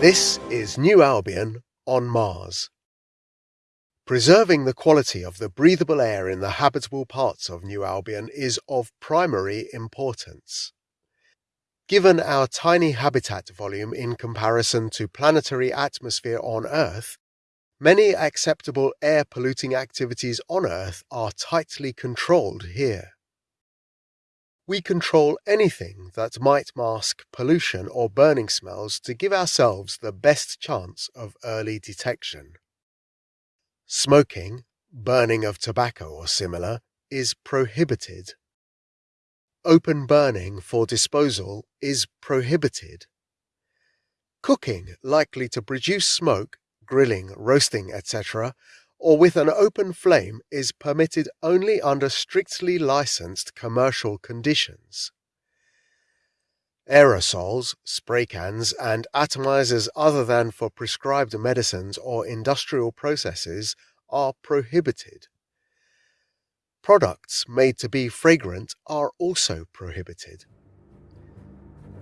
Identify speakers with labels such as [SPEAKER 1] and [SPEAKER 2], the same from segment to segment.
[SPEAKER 1] This is New Albion on Mars. Preserving the quality of the breathable air in the habitable parts of New Albion is of primary importance. Given our tiny habitat volume in comparison to planetary atmosphere on Earth, many acceptable air polluting activities on Earth are tightly controlled here. We control anything that might mask pollution or burning smells to give ourselves the best chance of early detection. Smoking, burning of tobacco or similar, is prohibited. Open burning for disposal is prohibited. Cooking likely to produce smoke, grilling, roasting, etc., or with an open flame is permitted only under strictly licensed commercial conditions. Aerosols, spray cans, and atomizers other than for prescribed medicines or industrial processes are prohibited. Products made to be fragrant are also prohibited.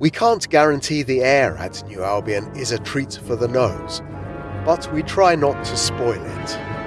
[SPEAKER 1] We can't guarantee the air at New Albion is a treat for the nose, but we try not to spoil it.